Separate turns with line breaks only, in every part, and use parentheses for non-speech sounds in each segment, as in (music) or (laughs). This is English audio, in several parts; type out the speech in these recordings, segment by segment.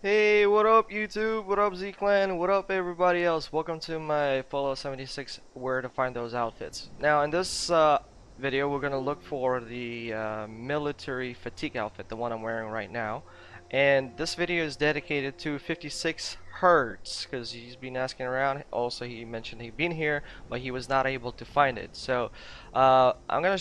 Hey, what up YouTube? What up Z-Clan? What up everybody else? Welcome to my Fallout 76 where to find those outfits. Now in this uh, video we're gonna look for the uh, military fatigue outfit, the one I'm wearing right now. And this video is dedicated to 56 Hertz because he's been asking around. Also he mentioned he'd been here but he was not able to find it. So uh, I'm gonna,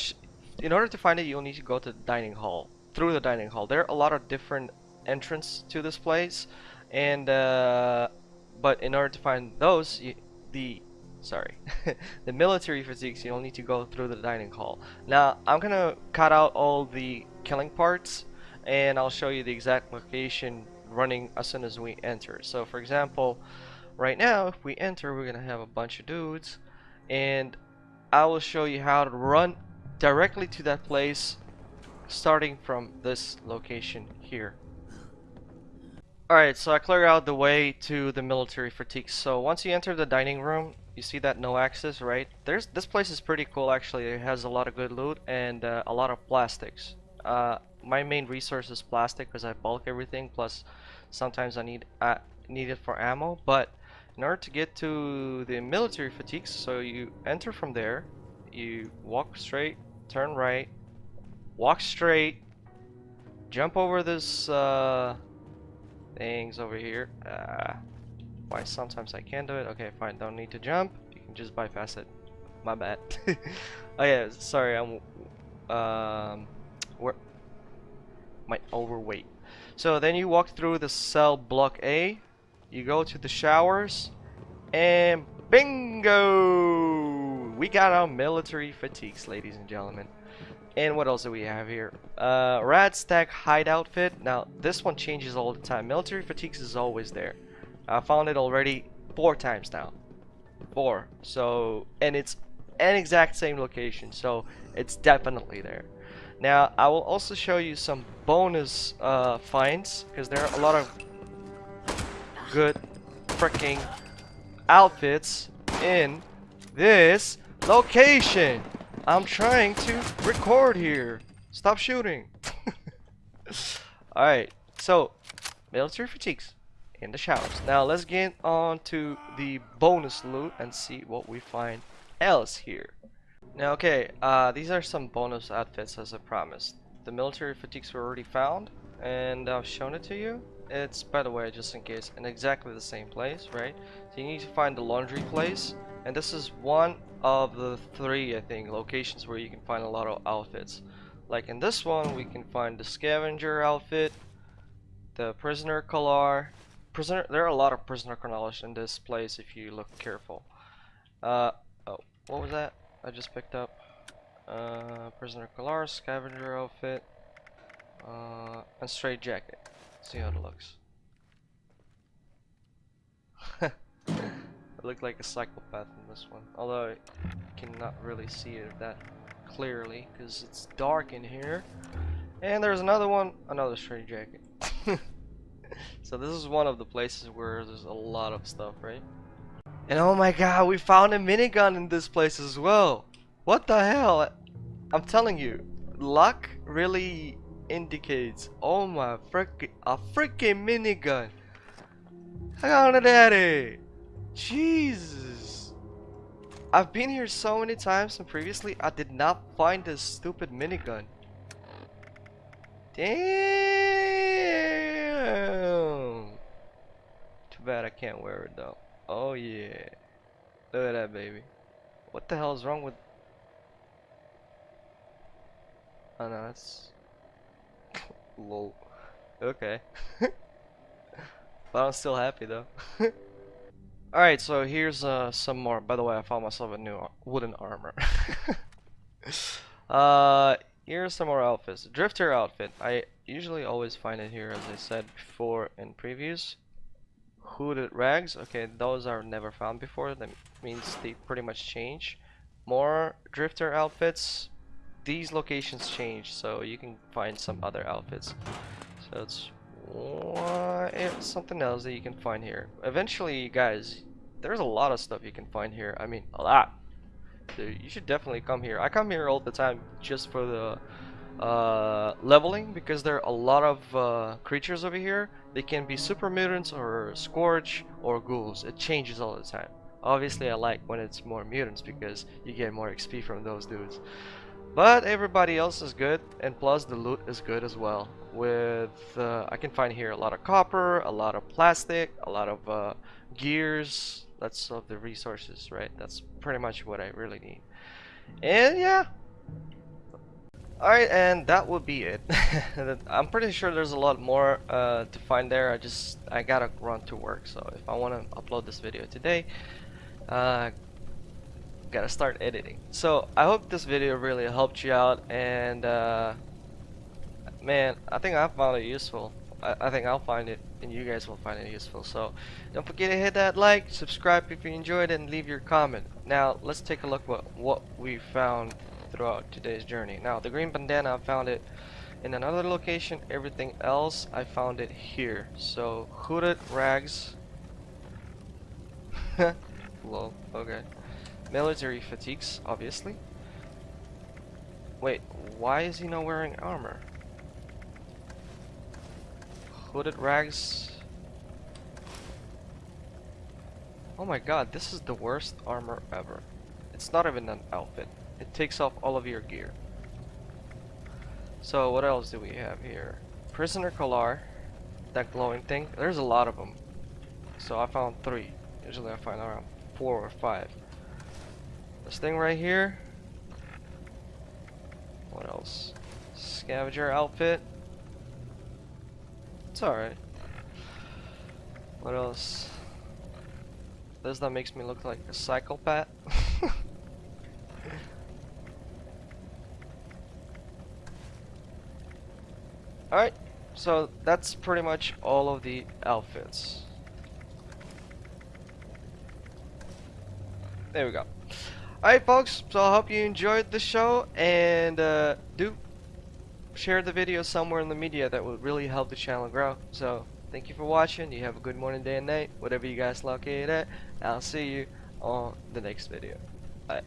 in order to find it you'll need to go to the dining hall, through the dining hall. There are a lot of different entrance to this place and uh, but in order to find those you, the sorry (laughs) the military fatigues you'll need to go through the dining hall. Now I'm gonna cut out all the killing parts and I'll show you the exact location running as soon as we enter. So for example right now if we enter we're gonna have a bunch of dudes and I will show you how to run directly to that place starting from this location here Alright, so I clear out the way to the military fatigue. So once you enter the dining room, you see that no access, right? There's This place is pretty cool actually. It has a lot of good loot and uh, a lot of plastics. Uh, my main resource is plastic because I bulk everything, plus sometimes I need, uh, need it for ammo. But in order to get to the military fatigues, so you enter from there, you walk straight, turn right, walk straight, jump over this uh, things over here. Uh, why sometimes I can't do it. Okay, fine. Don't need to jump. You can just bypass it. My bad. (laughs) oh yeah, sorry. I'm um, where my overweight. So then you walk through the cell block A. You go to the showers, and bingo! We got our military fatigues, ladies and gentlemen. And what else do we have here? Uh, Radstag hide outfit. Now, this one changes all the time. Military fatigues is always there. I found it already four times now. Four. So, and it's an exact same location. So, it's definitely there. Now, I will also show you some bonus uh, finds. Because there are a lot of good freaking outfits in this location. I'm trying to record here. Stop shooting. (laughs) Alright, so military fatigues in the showers. Now let's get on to the bonus loot and see what we find else here. Now okay, uh, these are some bonus outfits as I promised. The military fatigues were already found and I've shown it to you. It's, by the way, just in case, in exactly the same place, right? So you need to find the laundry place and this is one of the three I think locations where you can find a lot of outfits. Like in this one we can find the scavenger outfit the prisoner collar. Prisoner there are a lot of prisoner collars in this place if you look careful. Uh oh what was that? I just picked up. Uh prisoner collar scavenger outfit uh and straight jacket. See how it looks I look like a psychopath in this one. Although I cannot really see it that clearly because it's dark in here. And there's another one, another straight jacket. (laughs) so this is one of the places where there's a lot of stuff, right? And oh my god, we found a minigun in this place as well. What the hell? I'm telling you, luck really indicates. Oh my freaking, a freaking minigun. How on a daddy? Jesus! I've been here so many times and previously I did not find this stupid minigun. Damn! Too bad I can't wear it though. Oh yeah. Look at that baby. What the hell is wrong with... Oh no, that's... Lol. Okay. (laughs) but I'm still happy though. (laughs) Alright, so here's uh, some more. By the way, I found myself a new wooden armor. (laughs) uh, here's some more outfits. Drifter outfit. I usually always find it here, as I said before in previews. Hooded rags. Okay, those are never found before. That means they pretty much change. More drifter outfits. These locations change, so you can find some other outfits. So it's it's something else that you can find here. Eventually, guys, there's a lot of stuff you can find here. I mean, a lot. Dude, you should definitely come here. I come here all the time just for the uh, leveling because there are a lot of uh, creatures over here. They can be super mutants or scorch or ghouls. It changes all the time. Obviously, I like when it's more mutants because you get more XP from those dudes. But everybody else is good, and plus the loot is good as well. With uh, I can find here a lot of copper, a lot of plastic, a lot of uh, gears. That's of the resources, right? That's pretty much what I really need. And yeah, Alright, and that would be it. (laughs) I'm pretty sure there's a lot more uh, to find there. I just, I gotta run to work. So if I want to upload this video today, uh, gotta start editing. So I hope this video really helped you out. And uh, man, I think I found it useful. I, I think I'll find it and you guys will find it useful. So don't forget to hit that like, subscribe if you enjoyed and leave your comment. Now let's take a look what, what we found throughout today's journey. Now, the green bandana, I found it in another location. Everything else, I found it here. So, hooded rags. (laughs) Lol, okay. Military fatigues, obviously. Wait, why is he not wearing armor? Hooded rags. Oh my god, this is the worst armor ever. It's not even an outfit. It takes off all of your gear. So what else do we have here? Prisoner collar, that glowing thing. There's a lot of them. So I found three. Usually I find around four or five. This thing right here. What else? Scavenger outfit. It's alright. What else? This that makes me look like a psychopath. (laughs) Alright, so that's pretty much all of the outfits. There we go. Alright folks, so I hope you enjoyed the show and uh, do share the video somewhere in the media that would really help the channel grow. So thank you for watching, you have a good morning, day and night, whatever you guys locate at. I'll see you on the next video. Bye.